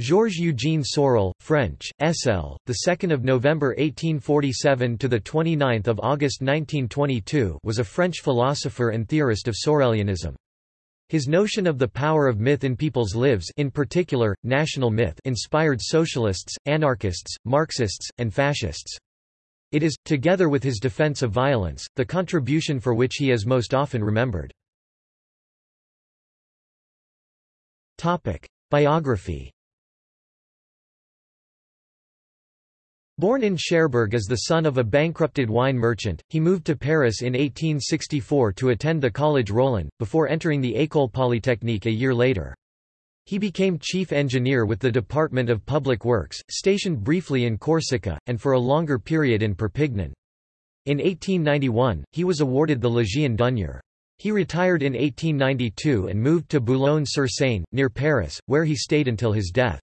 Georges Eugène Sorel, French, SL, the 2nd of November 1847 to the 29th of August 1922, was a French philosopher and theorist of Sorelianism. His notion of the power of myth in people's lives, in particular national myth, inspired socialists, anarchists, Marxists, and fascists. It is, together with his defense of violence, the contribution for which he is most often remembered. Topic: Biography Born in Cherbourg as the son of a bankrupted wine merchant, he moved to Paris in 1864 to attend the College Rollin, before entering the École Polytechnique a year later. He became chief engineer with the Department of Public Works, stationed briefly in Corsica, and for a longer period in Perpignan. In 1891, he was awarded the Légion d'honneur. He retired in 1892 and moved to Boulogne-sur-Seine, near Paris, where he stayed until his death.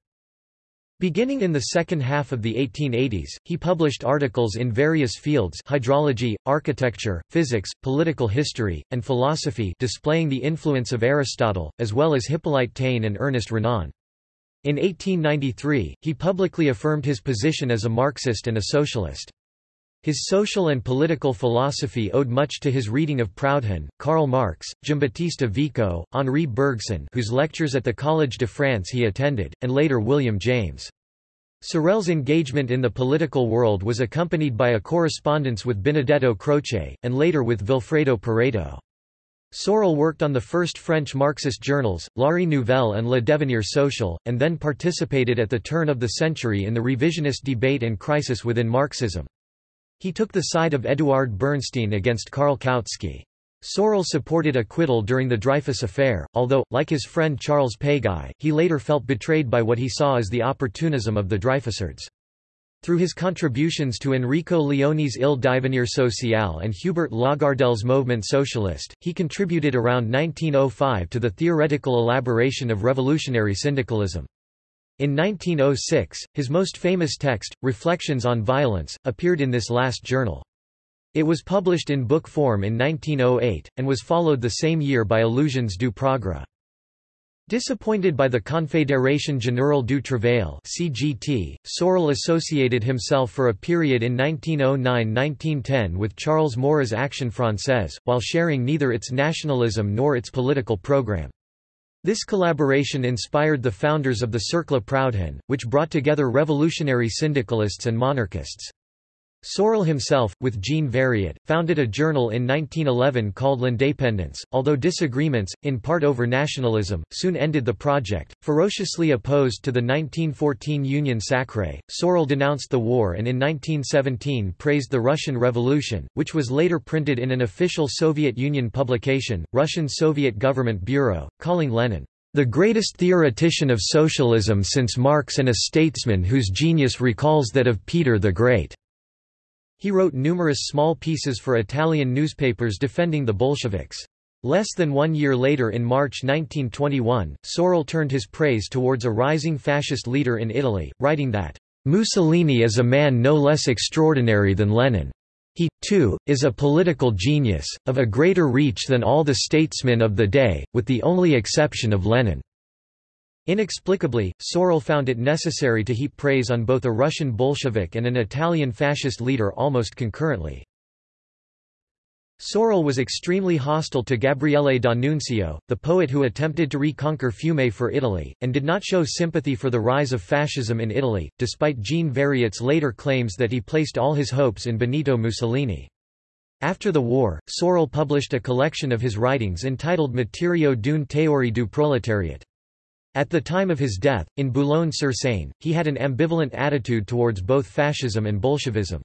Beginning in the second half of the 1880s, he published articles in various fields hydrology, architecture, physics, political history, and philosophy displaying the influence of Aristotle, as well as Hippolyte Taine and Ernest Renan. In 1893, he publicly affirmed his position as a Marxist and a socialist. His social and political philosophy owed much to his reading of Proudhon, Karl Marx, Giambattista Vico, Henri Bergson whose lectures at the Collège de France he attended, and later William James. Sorel's engagement in the political world was accompanied by a correspondence with Benedetto Croce, and later with Vilfredo Pareto. Sorel worked on the first French Marxist journals, L'Ère Nouvelle and Le Devenir Social, and then participated at the turn of the century in the revisionist debate and crisis within Marxism. He took the side of Eduard Bernstein against Karl Kautsky. Sorel supported acquittal during the Dreyfus affair, although, like his friend Charles Péguy, he later felt betrayed by what he saw as the opportunism of the Dreyfusards. Through his contributions to Enrico Leone's Il Divenire Social and Hubert Lagardelle's Mouvement Socialiste, he contributed around 1905 to the theoretical elaboration of revolutionary syndicalism. In 1906, his most famous text, Reflections on Violence, appeared in this last journal. It was published in book form in 1908, and was followed the same year by Illusions du Progrès. Disappointed by the Confédération Générale du Travail (CGT), Sorel associated himself for a period in 1909–1910 with Charles Maurras Action Française, while sharing neither its nationalism nor its political program. This collaboration inspired the founders of the Cercle Proudhon, which brought together revolutionary syndicalists and monarchists. Sorel himself, with Jean Variot, founded a journal in 1911 called L'Indépendance, although disagreements, in part over nationalism, soon ended the project. Ferociously opposed to the 1914 Union Sacrée, Sorel denounced the war and in 1917 praised the Russian Revolution, which was later printed in an official Soviet Union publication, Russian Soviet Government Bureau, calling Lenin the greatest theoretician of socialism since Marx and a statesman whose genius recalls that of Peter the Great. He wrote numerous small pieces for Italian newspapers defending the Bolsheviks. Less than one year later in March 1921, Sorel turned his praise towards a rising fascist leader in Italy, writing that, "...Mussolini is a man no less extraordinary than Lenin. He, too, is a political genius, of a greater reach than all the statesmen of the day, with the only exception of Lenin." Inexplicably, Sorel found it necessary to heap praise on both a Russian Bolshevik and an Italian fascist leader almost concurrently. Sorel was extremely hostile to Gabriele D'Annunzio, the poet who attempted to reconquer Fiume for Italy, and did not show sympathy for the rise of fascism in Italy, despite Jean Variot's later claims that he placed all his hopes in Benito Mussolini. After the war, Sorel published a collection of his writings entitled Matériaux d'une théorie du prolétariat. At the time of his death, in Boulogne-sur-Seine, he had an ambivalent attitude towards both fascism and Bolshevism.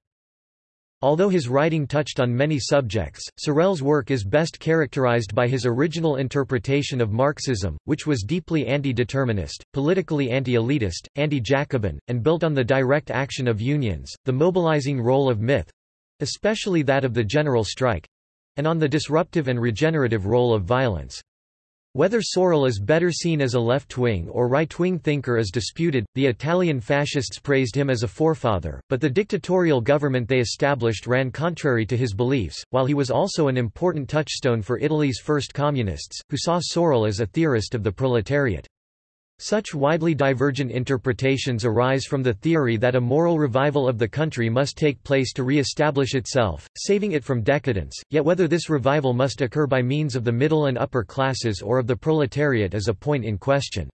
Although his writing touched on many subjects, Sorel's work is best characterized by his original interpretation of Marxism, which was deeply anti-determinist, politically anti-elitist, anti-Jacobin, and built on the direct action of unions, the mobilizing role of myth—especially that of the general strike—and on the disruptive and regenerative role of violence. Whether Sorel is better seen as a left-wing or right-wing thinker is disputed. The Italian fascists praised him as a forefather, but the dictatorial government they established ran contrary to his beliefs, while he was also an important touchstone for Italy's first communists, who saw Sorel as a theorist of the proletariat. Such widely divergent interpretations arise from the theory that a moral revival of the country must take place to re-establish itself, saving it from decadence, yet whether this revival must occur by means of the middle and upper classes or of the proletariat is a point in question.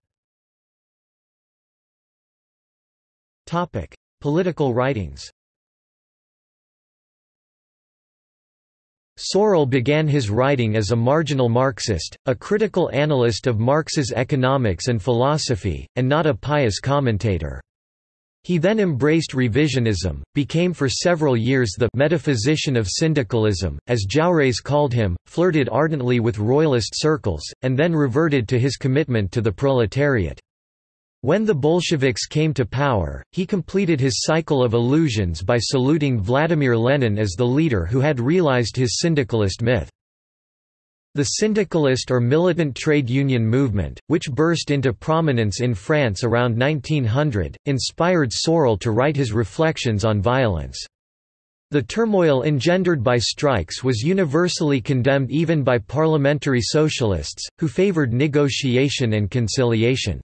Political writings Sorel began his writing as a marginal Marxist, a critical analyst of Marx's economics and philosophy, and not a pious commentator. He then embraced revisionism, became for several years the metaphysician of syndicalism, as Jaurès called him, flirted ardently with royalist circles, and then reverted to his commitment to the proletariat. When the Bolsheviks came to power, he completed his cycle of illusions by saluting Vladimir Lenin as the leader who had realized his syndicalist myth. The syndicalist or militant trade union movement, which burst into prominence in France around 1900, inspired Sorel to write his reflections on violence. The turmoil engendered by strikes was universally condemned even by parliamentary socialists, who favored negotiation and conciliation.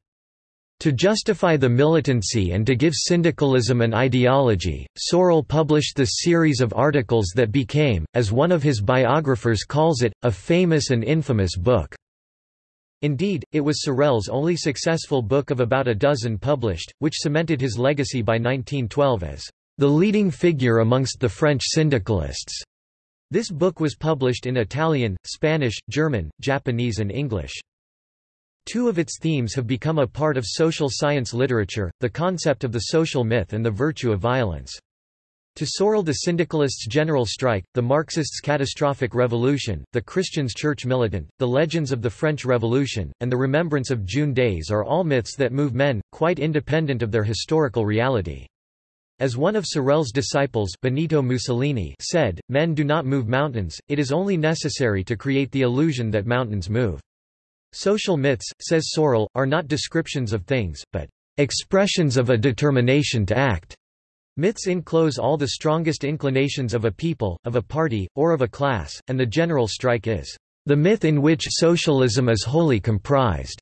To justify the militancy and to give syndicalism an ideology, Sorel published the series of articles that became, as one of his biographers calls it, a famous and infamous book. Indeed, it was Sorel's only successful book of about a dozen published, which cemented his legacy by 1912 as the leading figure amongst the French syndicalists. This book was published in Italian, Spanish, German, Japanese and English. Two of its themes have become a part of social science literature, the concept of the social myth and the virtue of violence. To Sorel the syndicalists' general strike, the Marxists' catastrophic revolution, the Christians' church militant, the legends of the French Revolution, and the remembrance of June days are all myths that move men, quite independent of their historical reality. As one of Sorel's disciples Benito Mussolini said, men do not move mountains, it is only necessary to create the illusion that mountains move. Social myths, says Sorel, are not descriptions of things, but expressions of a determination to act. Myths enclose all the strongest inclinations of a people, of a party, or of a class, and the general strike is the myth in which socialism is wholly comprised.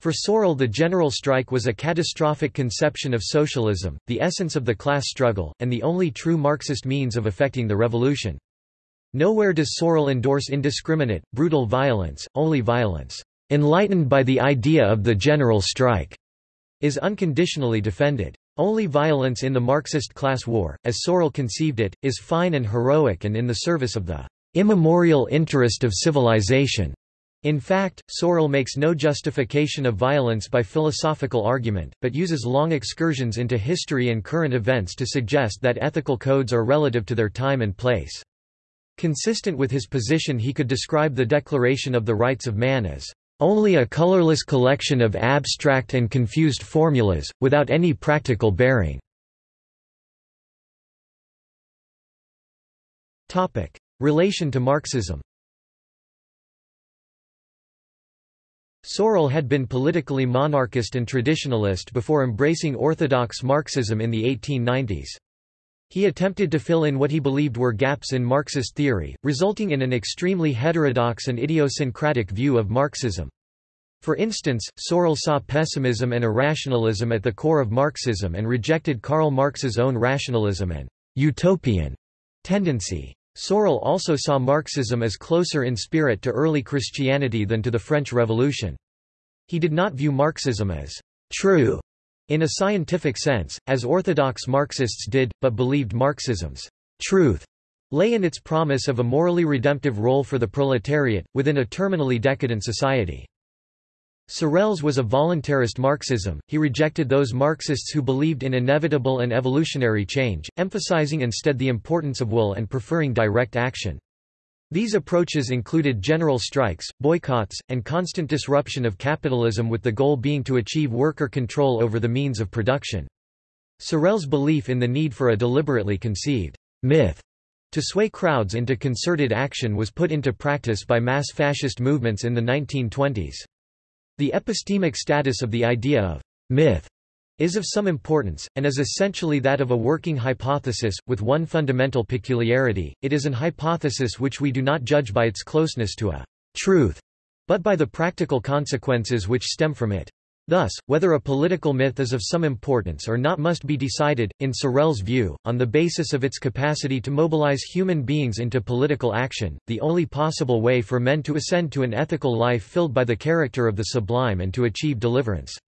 For Sorel the general strike was a catastrophic conception of socialism, the essence of the class struggle, and the only true Marxist means of effecting the revolution. Nowhere does Sorel endorse indiscriminate, brutal violence, only violence enlightened by the idea of the general strike, is unconditionally defended. Only violence in the Marxist class war, as Sorel conceived it, is fine and heroic and in the service of the immemorial interest of civilization. In fact, Sorel makes no justification of violence by philosophical argument, but uses long excursions into history and current events to suggest that ethical codes are relative to their time and place. Consistent with his position he could describe the Declaration of the Rights of Man as only a colorless collection of abstract and confused formulas, without any practical bearing. Relation to Marxism Sorel had been politically monarchist and traditionalist before embracing orthodox Marxism in the 1890s. He attempted to fill in what he believed were gaps in Marxist theory, resulting in an extremely heterodox and idiosyncratic view of Marxism. For instance, Sorel saw pessimism and irrationalism at the core of Marxism and rejected Karl Marx's own rationalism and utopian tendency. Sorel also saw Marxism as closer in spirit to early Christianity than to the French Revolution. He did not view Marxism as true in a scientific sense, as orthodox Marxists did, but believed Marxism's truth lay in its promise of a morally redemptive role for the proletariat, within a terminally decadent society. Sorel's was a voluntarist Marxism, he rejected those Marxists who believed in inevitable and evolutionary change, emphasizing instead the importance of will and preferring direct action. These approaches included general strikes, boycotts, and constant disruption of capitalism with the goal being to achieve worker control over the means of production. Sorel's belief in the need for a deliberately conceived myth to sway crowds into concerted action was put into practice by mass fascist movements in the 1920s. The epistemic status of the idea of myth is of some importance, and is essentially that of a working hypothesis, with one fundamental peculiarity, it is an hypothesis which we do not judge by its closeness to a truth, but by the practical consequences which stem from it. Thus, whether a political myth is of some importance or not must be decided, in Sorel's view, on the basis of its capacity to mobilize human beings into political action, the only possible way for men to ascend to an ethical life filled by the character of the sublime and to achieve deliverance.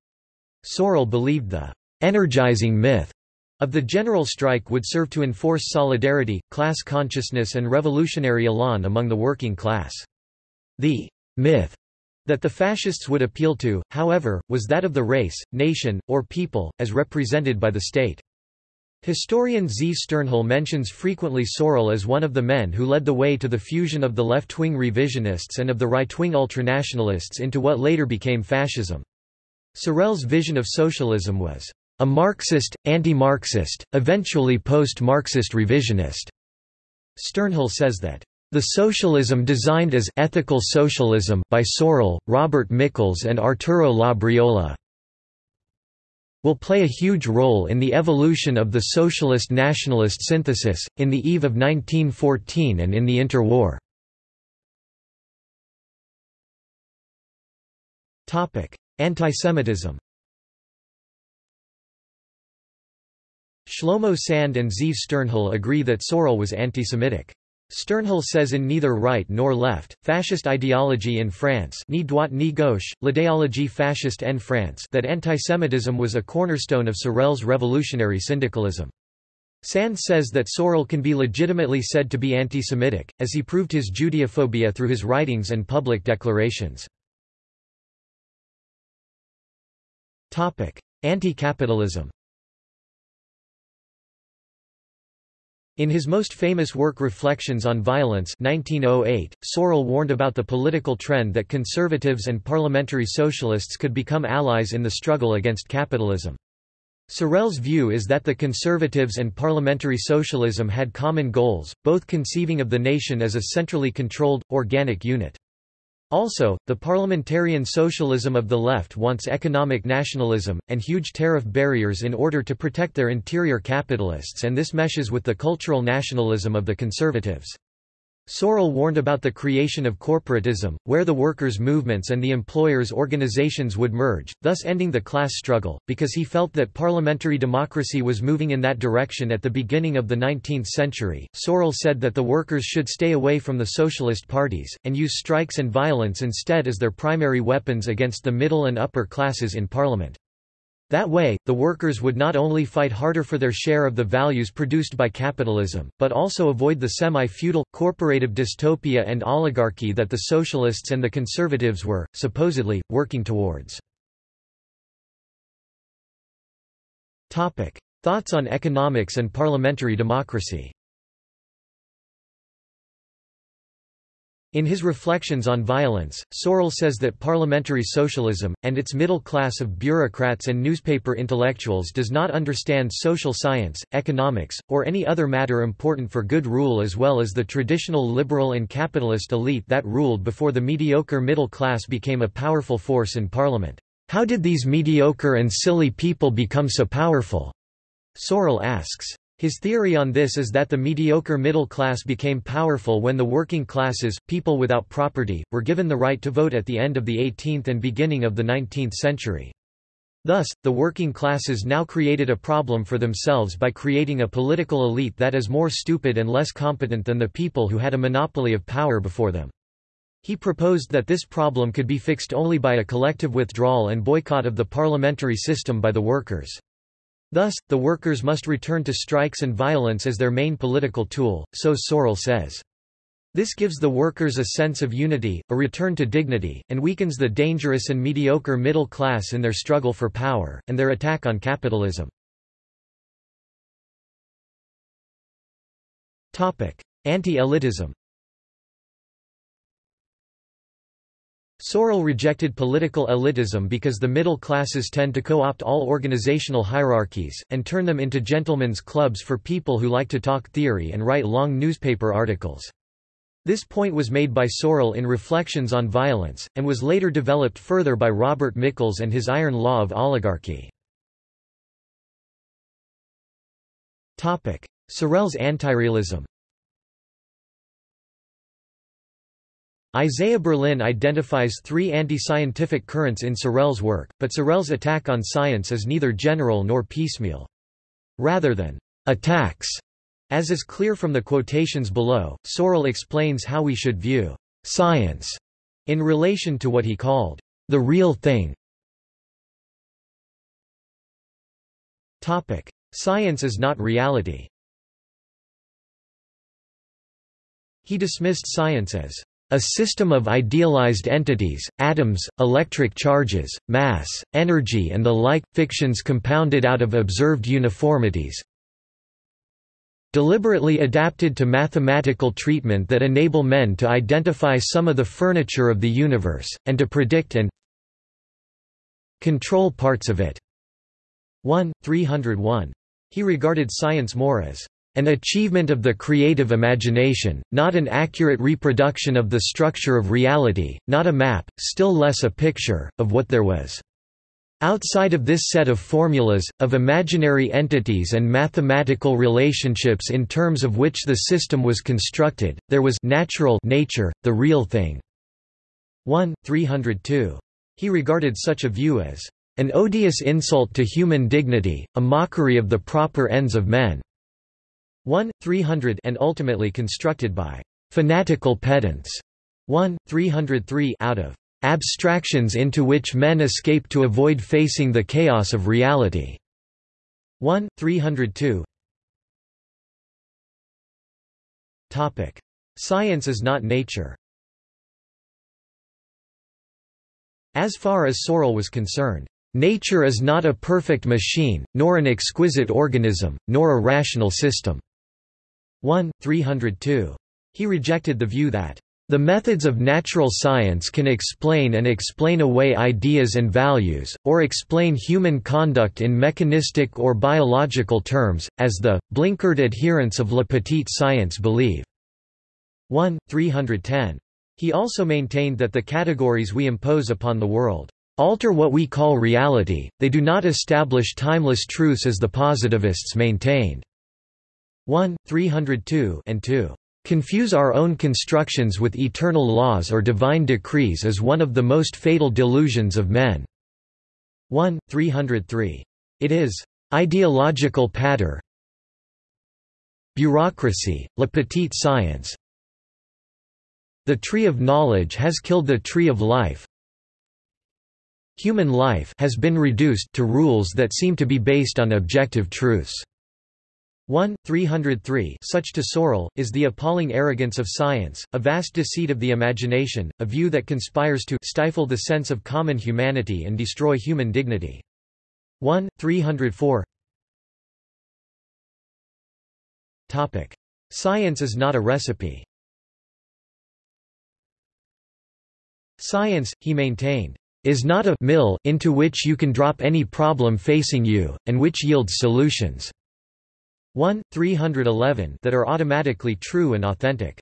Sorel believed the energizing myth of the general strike would serve to enforce solidarity, class consciousness and revolutionary elan among the working class. The myth that the fascists would appeal to, however, was that of the race, nation, or people, as represented by the state. Historian Z. Sternhell mentions frequently Sorel as one of the men who led the way to the fusion of the left-wing revisionists and of the right-wing ultranationalists into what later became fascism. Sorel's vision of socialism was a Marxist, anti-Marxist, eventually post-Marxist revisionist. Sternhell says that the socialism designed as ethical socialism by Sorel, Robert Michels and Arturo Labriola will play a huge role in the evolution of the socialist-nationalist synthesis, in the eve of 1914 and in the interwar. Antisemitism Shlomo Sand and Zeev Sternhell agree that Sorel was anti-Semitic. Sternhell says in Neither Right Nor Left, Fascist Ideology in France ni droite ni gauche, l'idéologie fasciste en France that antisemitism was a cornerstone of Sorel's revolutionary syndicalism. Sand says that Sorel can be legitimately said to be anti-Semitic, as he proved his Judeophobia through his writings and public declarations. Anti-capitalism In his most famous work Reflections on Violence 1908, Sorel warned about the political trend that conservatives and parliamentary socialists could become allies in the struggle against capitalism. Sorel's view is that the conservatives and parliamentary socialism had common goals, both conceiving of the nation as a centrally controlled, organic unit. Also, the parliamentarian socialism of the left wants economic nationalism, and huge tariff barriers in order to protect their interior capitalists and this meshes with the cultural nationalism of the conservatives. Sorel warned about the creation of corporatism, where the workers' movements and the employers' organizations would merge, thus ending the class struggle, because he felt that parliamentary democracy was moving in that direction at the beginning of the 19th century. Sorel said that the workers should stay away from the socialist parties, and use strikes and violence instead as their primary weapons against the middle and upper classes in parliament. That way, the workers would not only fight harder for their share of the values produced by capitalism, but also avoid the semi-feudal, corporative dystopia and oligarchy that the socialists and the conservatives were, supposedly, working towards. Thoughts on economics and parliamentary democracy In his Reflections on Violence, Sorel says that parliamentary socialism, and its middle class of bureaucrats and newspaper intellectuals does not understand social science, economics, or any other matter important for good rule as well as the traditional liberal and capitalist elite that ruled before the mediocre middle class became a powerful force in parliament. How did these mediocre and silly people become so powerful? Sorel asks. His theory on this is that the mediocre middle class became powerful when the working classes, people without property, were given the right to vote at the end of the 18th and beginning of the 19th century. Thus, the working classes now created a problem for themselves by creating a political elite that is more stupid and less competent than the people who had a monopoly of power before them. He proposed that this problem could be fixed only by a collective withdrawal and boycott of the parliamentary system by the workers. Thus, the workers must return to strikes and violence as their main political tool, so Sorel says. This gives the workers a sense of unity, a return to dignity, and weakens the dangerous and mediocre middle class in their struggle for power, and their attack on capitalism. Anti-elitism Sorel rejected political elitism because the middle classes tend to co-opt all organizational hierarchies, and turn them into gentlemen's clubs for people who like to talk theory and write long newspaper articles. This point was made by Sorel in Reflections on Violence, and was later developed further by Robert Michels and his Iron Law of Oligarchy. Sorel's antirealism Isaiah Berlin identifies three anti-scientific currents in Sorel's work, but Sorel's attack on science is neither general nor piecemeal. Rather than attacks, as is clear from the quotations below, Sorel explains how we should view science in relation to what he called the real thing. Topic: Science is not reality. He dismissed science as a system of idealized entities, atoms, electric charges, mass, energy and the like, fictions compounded out of observed uniformities, deliberately adapted to mathematical treatment that enable men to identify some of the furniture of the universe, and to predict and control parts of it. 1, 301. He regarded science more as an achievement of the creative imagination, not an accurate reproduction of the structure of reality, not a map, still less a picture, of what there was. Outside of this set of formulas, of imaginary entities and mathematical relationships in terms of which the system was constructed, there was natural nature, the real thing. 1, 302. He regarded such a view as an odious insult to human dignity, a mockery of the proper ends of men. 1, 300 and ultimately constructed by fanatical pedants. 1, 303 out of abstractions into which men escape to avoid facing the chaos of reality. 1, 302 Topic. Science is not nature As far as Sorel was concerned, nature is not a perfect machine, nor an exquisite organism, nor a rational system. 1, 302. He rejected the view that the methods of natural science can explain and explain away ideas and values, or explain human conduct in mechanistic or biological terms, as the blinkered adherents of La Petite Science believe. 1, 310. He also maintained that the categories we impose upon the world alter what we call reality, they do not establish timeless truths as the positivists maintained. 1, 302 and 2 confuse our own constructions with eternal laws or divine decrees is one of the most fatal delusions of men." 1, 303. It is ideological patter bureaucracy, la petite science the tree of knowledge has killed the tree of life human life has been reduced to rules that seem to be based on objective truths 1, 303 Such to Sorel, is the appalling arrogance of science, a vast deceit of the imagination, a view that conspires to stifle the sense of common humanity and destroy human dignity. 1, 304 Topic. Science is not a recipe Science, he maintained, is not a mill into which you can drop any problem facing you, and which yields solutions. 1, 311 that are automatically true and authentic.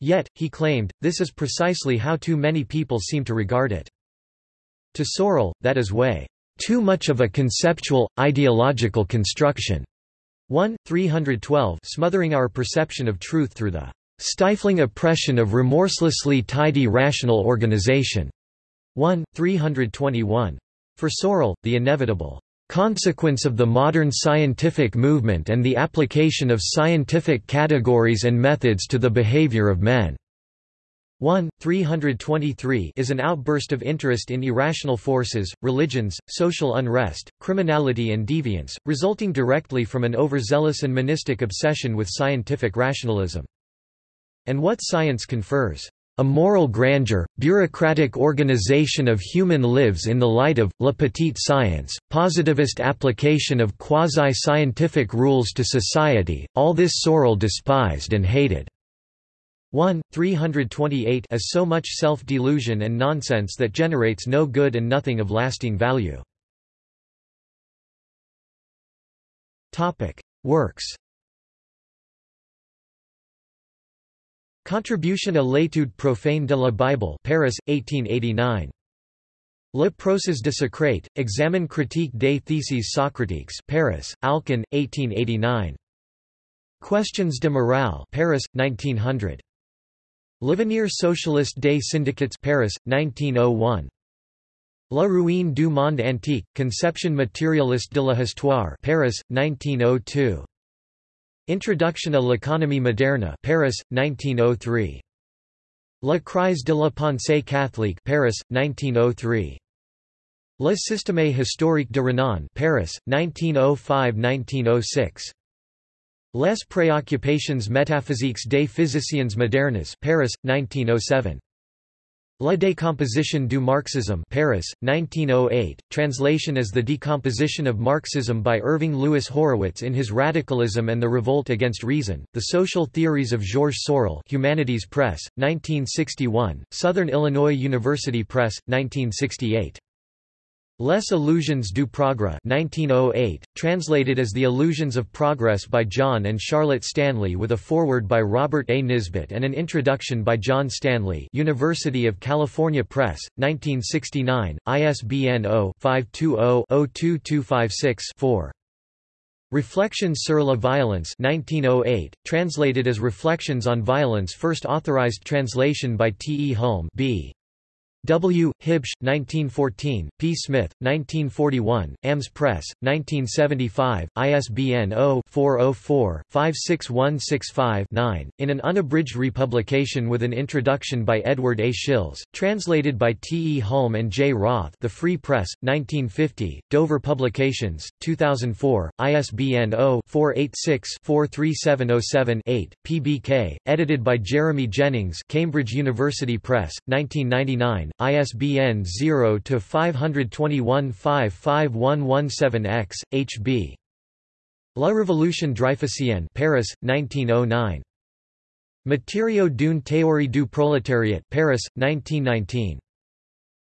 Yet, he claimed, this is precisely how too many people seem to regard it. To Sorel, that is way too much of a conceptual, ideological construction. 1, 312 smothering our perception of truth through the stifling oppression of remorselessly tidy rational organization. 1, 321. For Sorel, the inevitable consequence of the modern scientific movement and the application of scientific categories and methods to the behavior of men. 1, 323 is an outburst of interest in irrational forces, religions, social unrest, criminality and deviance, resulting directly from an overzealous and monistic obsession with scientific rationalism. And what science confers a moral grandeur, bureaucratic organization of human lives in the light of, la petite science, positivist application of quasi-scientific rules to society, all this Sorel despised and hated. 1, 328 as so much self-delusion and nonsense that generates no good and nothing of lasting value. Works Contribution à l'étude profane de la Bible Paris, 1889. Le procès de Socrate, Examen critique des theses socratiques Paris, Alcan, 1889. Questions de morale Paris, 1900. L'Avenir Socialiste des Syndicats Paris, 1901. La ruine du monde antique, Conception matérialiste de la histoire Paris, 1902. Introduction à l'économie moderne Paris, 1903. La crise de la pensée catholique Paris, 1903. Le système historique de Renan Paris, 1905–1906. Les préoccupations métaphysiques des physiciens modernes Paris, 1907. La décomposition du marxisme Paris, 1908, translation as The Decomposition of Marxism by Irving Louis Horowitz in his Radicalism and the Revolt Against Reason, The Social Theories of Georges Sorel Humanities Press, 1961, Southern Illinois University Press, 1968. Les Illusions du Progrès 1908, translated as The Illusions of Progress by John and Charlotte Stanley with a foreword by Robert A. Nisbet and an introduction by John Stanley University of California Press, 1969, ISBN 0-520-02256-4. Réflexions sur la violence 1908, translated as Reflections on Violence first authorized translation by T. E. Hulme B. W. Huebsch, 1914, P. Smith, 1941, AMS Press, 1975, ISBN 0-404-56165-9, in an unabridged republication with an introduction by Edward A. Shils, translated by T. E. Hulme and J. Roth The Free Press, 1950, Dover Publications, 2004, ISBN 0-486-43707-8, PBK, edited by Jeremy Jennings Cambridge University Press, 1999, ISBN 0-521-55117-X, HB. La Révolution Dreyfusienne Paris, 1909. Matériaux d'une théorie du prolétariat Paris, 1919.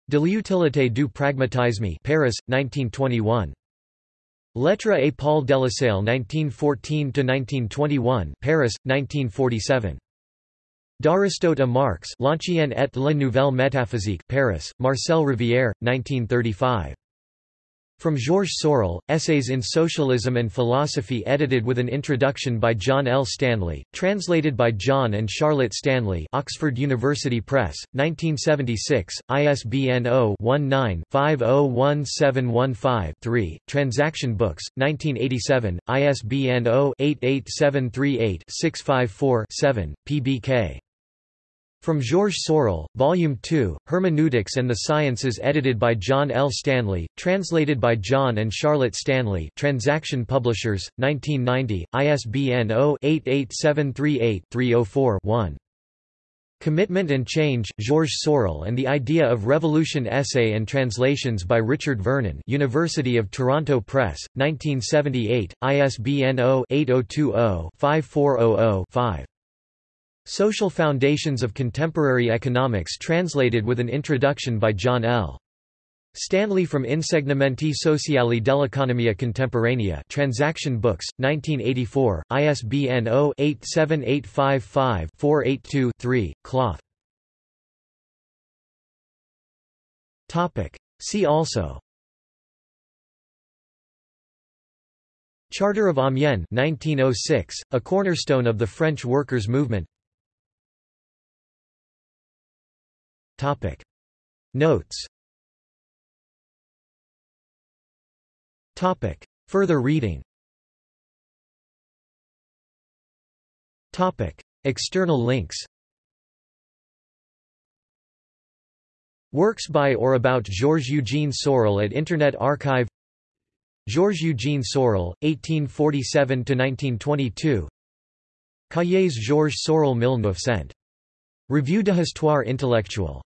De l'utilité du pragmatisme Paris, 1921. Lettre et Paul Delesalle 1914–1921 Paris, 1947. D'Aristote à Marx L'Ancienne et la Nouvelle Métaphysique Paris, Marcel Rivière, 1935. From Georges Sorel, Essays in Socialism and Philosophy edited with an introduction by John L. Stanley, translated by John and Charlotte Stanley Oxford University Press, 1976, ISBN 0-19-501715-3, Transaction Books, 1987, ISBN 0-88738-654-7, PBK. From Georges Sorel, Volume 2, Hermeneutics and the Sciences edited by John L. Stanley, translated by John and Charlotte Stanley Transaction Publishers, 1990, ISBN 0-88738-304-1. Commitment and Change, Georges Sorel and the Idea of Revolution Essay and Translations by Richard Vernon University of Toronto Press, 1978, ISBN 0-8020-5400-5. Social Foundations of Contemporary Economics translated with an introduction by John L. Stanley from Insegnamenti Sociali dell'Economia Contemporanea Transaction Books, 1984, ISBN 0-87855-482-3, Cloth. See also Charter of Amiens 1906, a cornerstone of the French workers' movement Topic. Notes. Topic. Further reading. Topic. External links. Works by or about Georges Eugene Sorel at Internet Archive. Georges Eugene Sorel, 1847–1922 Cahiers Georges Sorel 1900 Revue de Histoire intellectuelle